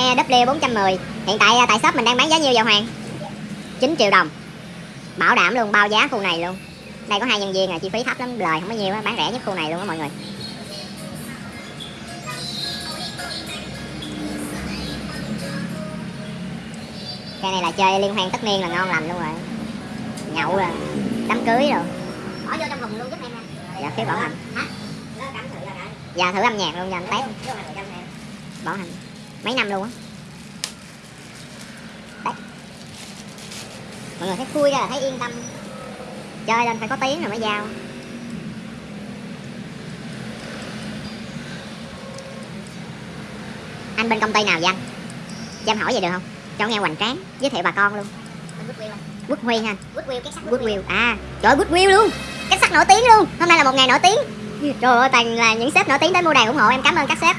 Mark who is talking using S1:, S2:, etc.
S1: EW 410 hiện tại à, tại shop mình đang bán giá nhiêu vậy Hoàng? 9 triệu đồng. Bảo đảm luôn bao giá khu này luôn. Đây có hai nhân viên à chi phí thấp lắm lời không có nhiều á bán rẻ nhất khu này luôn á mọi người. Cái này là chơi liên hoan tất niên là ngon lành luôn rồi. Nhậu rồi đám cưới rồi.
S2: Bỏ vô trong thùng luôn giúp em nha
S1: dạ phí bảo hành. Dạ thử âm nhạc luôn cho anh test. Bảo hành mấy năm luôn á. Đấy. Mọi người thấy khui ra là thấy yên tâm. Chơi lên phải có tiếng rồi mới giao. Anh bên công ty nào vậy anh? Cho em hỏi vậy được không? Cho nghe hoành tráng giới thiệu bà con luôn. Quốc Huy ha
S2: Goodwill cái sắc
S1: Goodwill à trời ơi Goodwill luôn. Cái sắc nổi tiếng luôn. Hôm nay là một ngày nổi tiếng. Trời ơi toàn là những sếp nổi tiếng đến mua đàn ủng hộ em. Cảm ơn các sếp